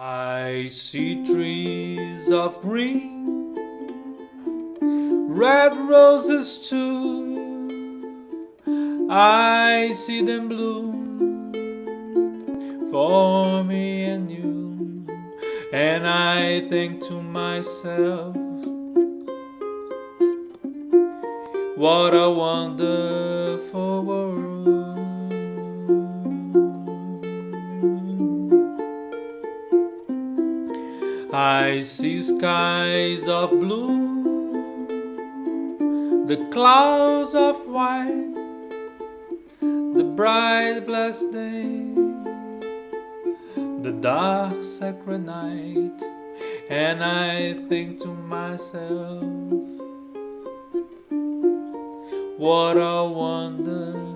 I see trees of green, red roses too. I see them bloom for me and you, and I think to myself, what a wonderful I see skies of blue, the clouds of white, the bright blessed day, the dark sacred night, and I think to myself, what a wonderful